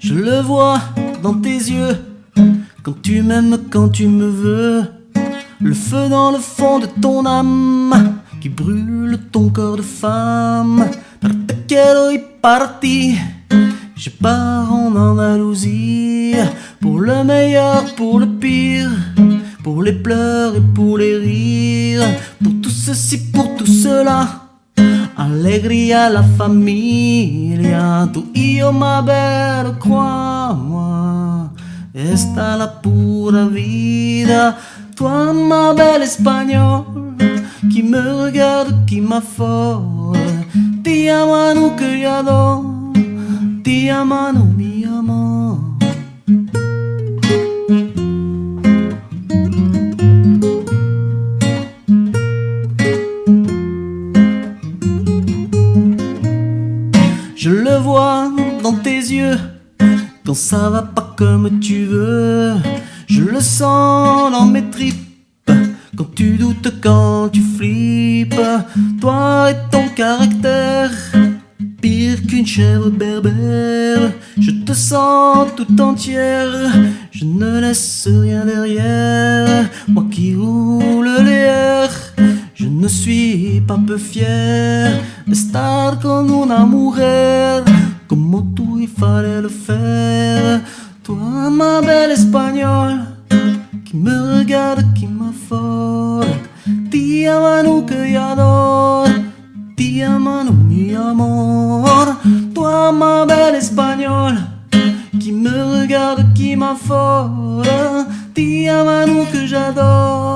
Je le vois dans tes yeux, quand tu m'aimes, quand tu me veux. Le feu dans le fond de ton âme, qui brûle ton corps de femme. Te quiero y parti, je pars en Andalousie, pour le meilleur, pour le pire. Pour les pleurs et pour les rires, pour tout ceci, pour tout cela. Alegría la familia, y yo, ma belle, crois-moi, esta la pura vida. Toi, ma belle espagnole, qui me regarde, qui m'affole. Ti amano que j'adore, ti amano Je le vois dans tes yeux quand ça va pas comme tu veux. Je le sens dans mes tripes quand tu doutes, quand tu flippes. Toi et ton caractère, pire qu'une chèvre berbère. Je te sens tout entière, je ne laisse rien derrière. Moi qui roule les airs. Ne suis pas peu fier estar con una mujer como tú y fallait le faire. Toi, ma belle espagnole, qui me regarde, qui m'affole. Ti amano que j'adore, ti amano mi amor. Toi, ma belle espagnole, qui me regarde, qui m'affole. Ti amano que j'adore.